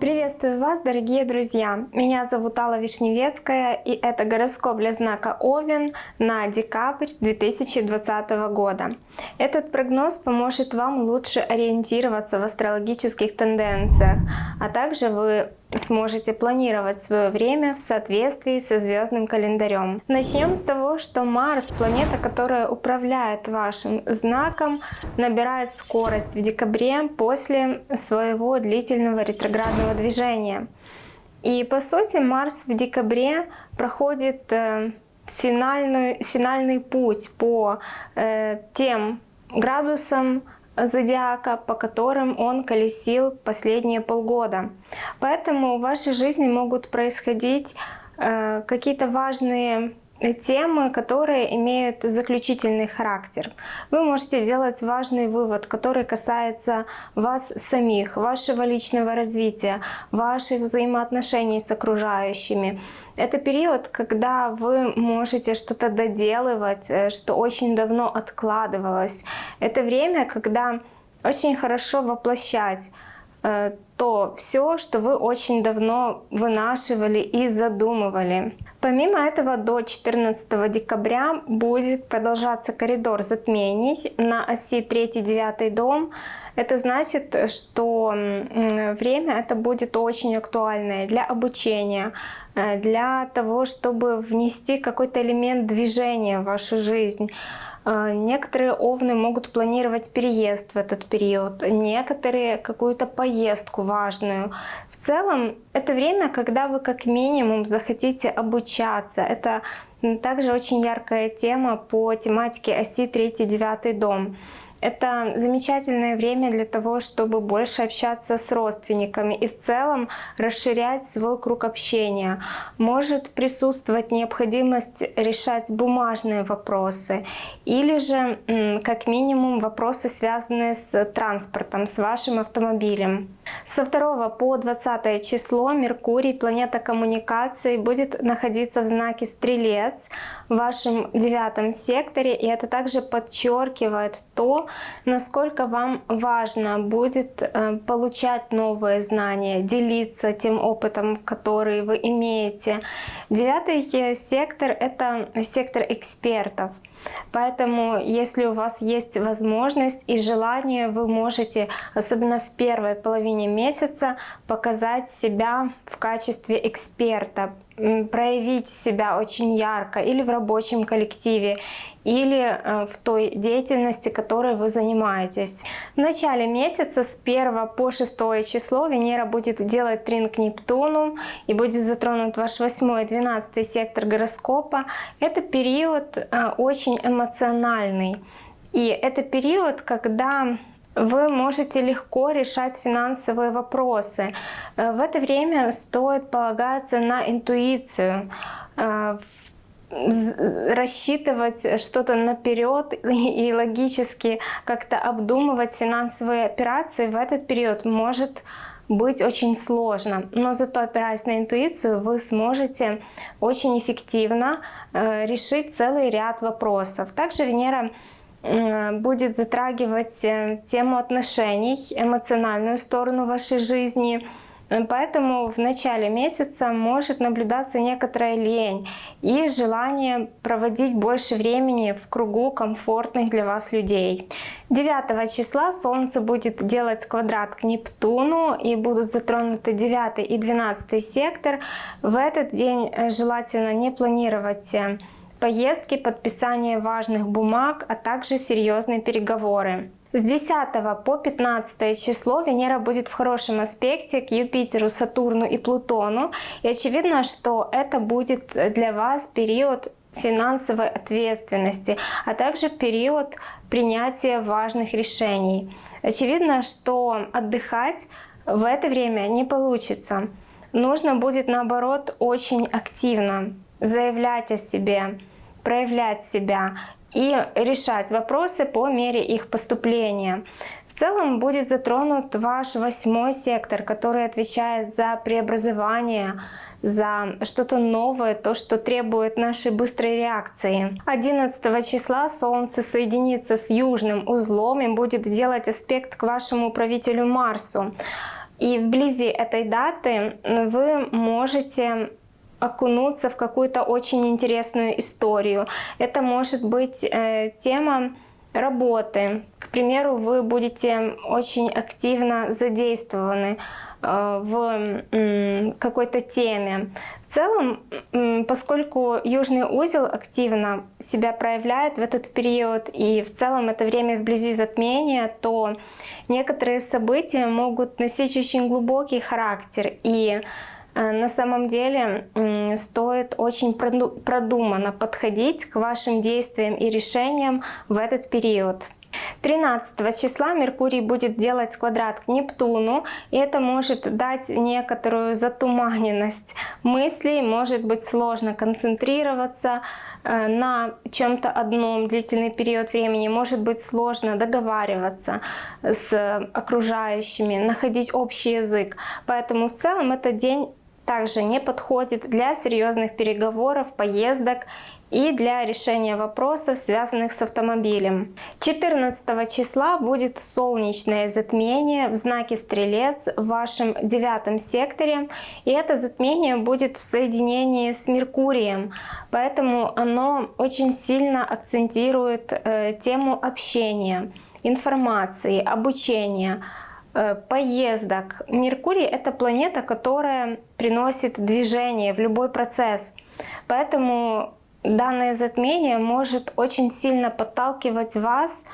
Приветствую вас, дорогие друзья! Меня зовут Алла Вишневецкая, и это гороскоп для знака Овен на декабрь 2020 года. Этот прогноз поможет вам лучше ориентироваться в астрологических тенденциях, а также вы сможете планировать свое время в соответствии со звездным календарем. Начнем с того, что Марс, планета, которая управляет вашим знаком, набирает скорость в декабре после своего длительного ретроградного движения. И по сути Марс в декабре проходит э, финальный, финальный путь по э, тем градусам, зодиака, по которым он колесил последние полгода. Поэтому в вашей жизни могут происходить э, какие-то важные темы, которые имеют заключительный характер. Вы можете делать важный вывод, который касается вас самих, вашего личного развития, ваших взаимоотношений с окружающими. Это период, когда вы можете что-то доделывать, э, что очень давно откладывалось. Это время, когда очень хорошо воплощать то все, что вы очень давно вынашивали и задумывали. Помимо этого, до 14 декабря будет продолжаться коридор затмений на оси 3-9 дом. Это значит, что время это будет очень актуальное для обучения, э, для того, чтобы внести какой-то элемент движения в вашу жизнь. А, некоторые овны могут планировать переезд в этот период, некоторые какую-то поездку важную. В целом это время, когда вы как минимум захотите обучаться. Это также очень яркая тема по тематике оси 3-9 дом. Это замечательное время для того, чтобы больше общаться с родственниками и в целом расширять свой круг общения. Может присутствовать необходимость решать бумажные вопросы или же как минимум вопросы, связанные с транспортом, с вашим автомобилем. Со 2 по 20 число Меркурий, планета коммуникации, будет находиться в знаке Стрелец в вашем девятом секторе. И это также подчеркивает то, насколько вам важно будет э, получать новые знания, делиться тем опытом, который вы имеете. Девятый сектор — это сектор экспертов. Поэтому, если у вас есть возможность и желание, вы можете, особенно в первой половине месяца, показать себя в качестве эксперта, проявить себя очень ярко или в рабочем коллективе, или э, в той деятельности, которой вы занимаетесь. В начале месяца с 1 по 6 число Венера будет делать трин к Нептуну и будет затронут ваш 8 и 12 сектор гороскопа. Это период э, очень эмоциональный. И это период, когда вы можете легко решать финансовые вопросы. Э, в это время стоит полагаться на интуицию, э, рассчитывать что-то наперед и логически как-то обдумывать финансовые операции в этот период может быть очень сложно. Но зато опираясь на интуицию, вы сможете очень эффективно э, решить целый ряд вопросов. Также Венера будет затрагивать э, тему отношений, эмоциональную сторону вашей жизни. Э, поэтому в начале месяца может наблюдаться некоторая лень и желание проводить больше времени в кругу комфортных для вас людей. 9 числа Солнце будет делать квадрат к Нептуну и будут затронуты 9 и 12 сектор. В этот день э, желательно не планировать поездки, подписание важных бумаг, а также серьезные переговоры. С 10 по 15 число Венера будет в хорошем аспекте к Юпитеру, Сатурну и Плутону. И очевидно, что это будет для вас период финансовой ответственности, а также период принятия важных решений. Очевидно, что отдыхать в это время не получится. Нужно будет наоборот очень активно заявлять о себе, проявлять себя и решать вопросы по мере их поступления. В целом будет затронут ваш восьмой сектор, который отвечает за преобразование, за что-то новое, то, что требует нашей быстрой реакции. 11 числа Солнце соединится с южным узлом и будет делать аспект к вашему правителю Марсу. И вблизи этой даты вы можете окунуться в какую-то очень интересную историю. Это может быть э, тема работы. К примеру, вы будете очень активно задействованы э, в какой-то теме. В целом, поскольку южный узел активно себя проявляет в этот период, и в целом это время вблизи затмения, то некоторые события могут носить очень глубокий характер. И Э, на самом деле стоит очень продуманно подходить к вашим действиям и решениям в этот период. 13 числа Меркурий будет делать квадрат к Нептуну, и это может дать некоторую затуманенность мыслей, может быть сложно концентрироваться э, на чем-то одном длительный период времени, может быть сложно договариваться с окружающими, находить общий язык. Поэтому в целом этот день также не подходит для серьезных переговоров, поездок и для решения вопросов, связанных с автомобилем. 14 числа будет солнечное затмение в знаке Стрелец в вашем девятом секторе. И это затмение будет в соединении с Меркурием. Поэтому оно очень сильно акцентирует э, тему общения, информации, обучения, поездок. Меркурий — это планета, которая приносит движение в любой процесс. Поэтому данное затмение может очень сильно подталкивать вас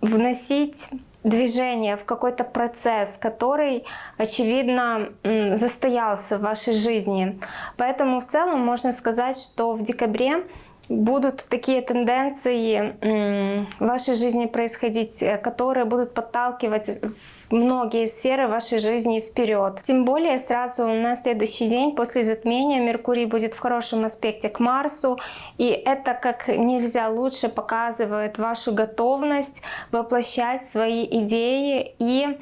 вносить движение в какой-то процесс, который, очевидно, застоялся в вашей жизни. Поэтому в целом можно сказать, что в декабре будут такие тенденции в вашей жизни происходить, э, которые будут подталкивать многие сферы вашей жизни вперед. Тем более сразу на следующий день после затмения Меркурий будет в хорошем аспекте к Марсу, и это как нельзя лучше показывает вашу готовность воплощать свои идеи и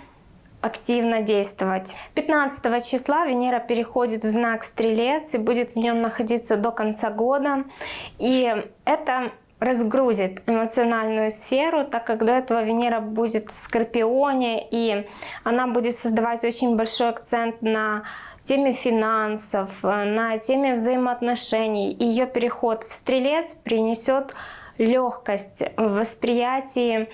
активно действовать. 15 числа Венера переходит в знак Стрелец и будет в нем находиться до конца года. И это разгрузит эмоциональную сферу, так как до этого Венера будет в Скорпионе, и она будет создавать очень большой акцент на теме финансов, на теме взаимоотношений. Ее переход в Стрелец принесет легкость в восприятии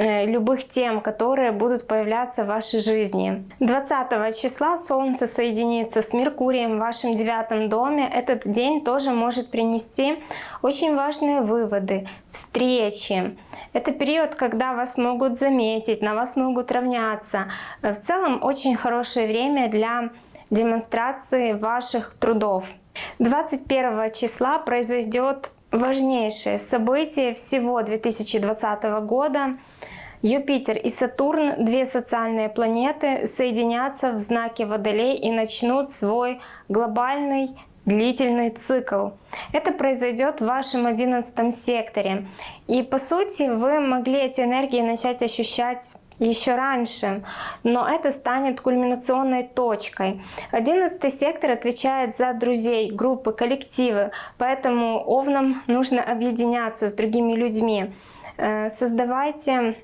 любых тем, которые будут появляться в вашей жизни. 20 числа Солнце соединится с Меркурием в вашем девятом доме. Этот день тоже может принести очень важные выводы, встречи. Это период, когда вас могут заметить, на вас могут равняться. В целом очень хорошее время для демонстрации ваших трудов. 21 числа произойдет важнейшее событие всего 2020 года. Юпитер и Сатурн, две социальные планеты, соединятся в знаке Водолей и начнут свой глобальный длительный цикл. Это произойдет в вашем одиннадцатом секторе. И по сути вы могли эти энергии начать ощущать еще раньше, но это станет кульминационной точкой. Одиннадцатый сектор отвечает за друзей, группы, коллективы, поэтому овнам нужно объединяться с другими людьми. Э, создавайте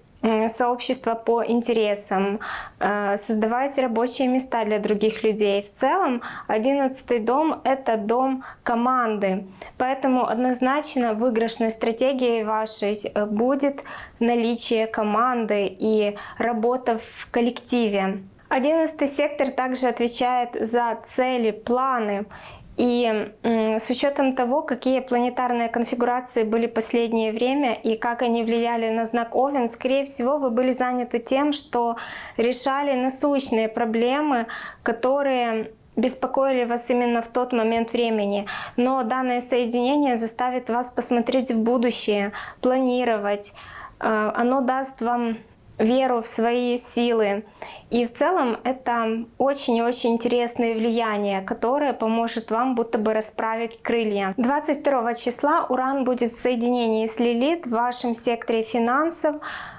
сообщества по интересам, э, создавать рабочие места для других людей. В целом, одиннадцатый дом — это дом команды, поэтому однозначно выигрышной стратегией вашей э, будет наличие команды и работа в коллективе. Одиннадцатый сектор также отвечает за цели, планы и с учетом того, какие планетарные конфигурации были последнее время и как они влияли на знак Овен, скорее всего, вы были заняты тем, что решали насущные проблемы, которые беспокоили вас именно в тот момент времени. Но данное соединение заставит вас посмотреть в будущее, планировать. Э, оно даст вам веру в свои силы. И в целом это очень-очень интересное влияние, которое поможет вам будто бы расправить крылья. 22 числа Уран будет в соединении с Лилит в вашем секторе финансов.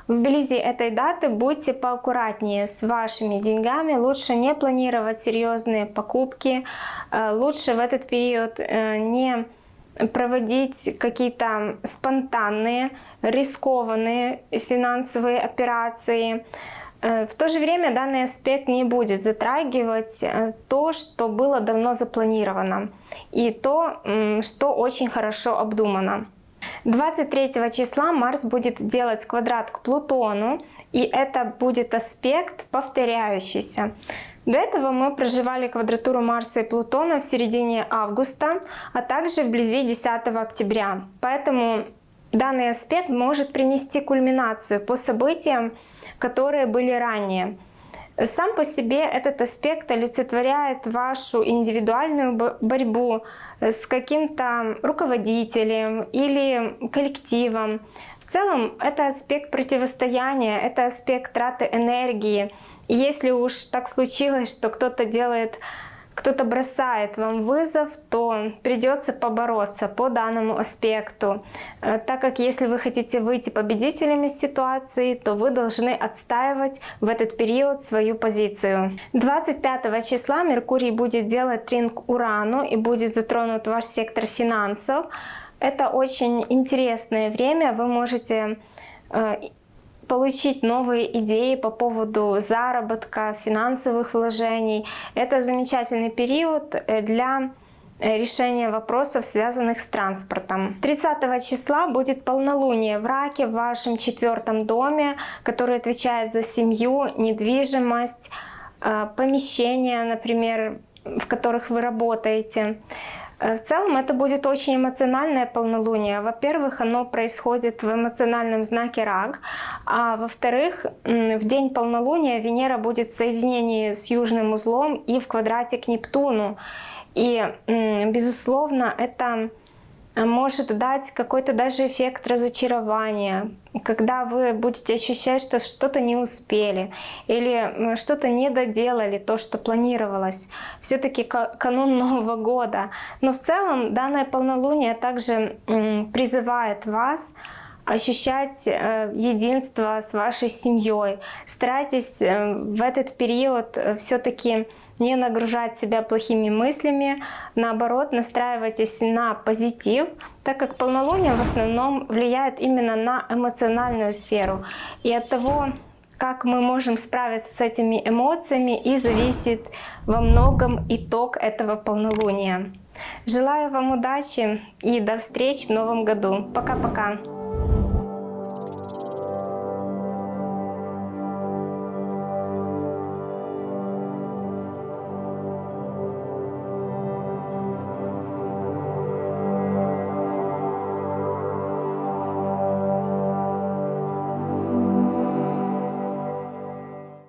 Вблизи этой даты будьте поаккуратнее с вашими деньгами. Лучше не планировать серьезные покупки. Э, лучше в этот период э, не проводить какие-то спонтанные, рискованные финансовые операции. Э, в то же время данный аспект не будет затрагивать э, то, что было давно запланировано, и то, что очень хорошо обдумано. 23 числа Марс будет делать квадрат к Плутону, и это будет аспект повторяющийся. До этого мы проживали квадратуру Марса и Плутона в середине августа, а также вблизи 10 октября. Поэтому данный аспект может принести кульминацию по событиям, которые были ранее. Сам по себе этот аспект олицетворяет вашу индивидуальную борьбу с каким-то руководителем или коллективом. В целом это аспект противостояния, это аспект траты энергии, если уж так случилось, что кто-то делает кто-то бросает вам вызов, то придется побороться по данному аспекту. Э, так как если вы хотите выйти победителями из ситуации, то вы должны отстаивать в этот период свою позицию. 25 числа Меркурий будет делать тринг Урану и будет затронут ваш сектор финансов. Это очень интересное время, вы можете э, получить новые идеи по поводу заработка, финансовых вложений. Это замечательный период э, для э, решения вопросов, связанных с транспортом. 30 числа будет полнолуние в Раке в вашем четвертом доме, который отвечает за семью, недвижимость, э, помещения, например, в которых вы работаете. Э, в целом это будет очень эмоциональное полнолуние. Во-первых, оно происходит в эмоциональном знаке Рак, а во-вторых, в день полнолуния Венера будет в соединении с южным узлом и в квадрате к Нептуну. И, безусловно, это может дать какой-то даже эффект разочарования, когда вы будете ощущать, что что-то не успели или что-то не доделали, то, что планировалось. Все-таки канун Нового года. Но в целом данное полнолуние также призывает вас ощущать э, единство с вашей семьей. Старайтесь э, в этот период э, все-таки не нагружать себя плохими мыслями, наоборот, настраивайтесь на позитив, так как полнолуние в основном влияет именно на эмоциональную сферу. И от того, как мы можем справиться с этими эмоциями, и зависит во многом итог этого полнолуния. Желаю вам удачи и до встречи в новом году. Пока-пока!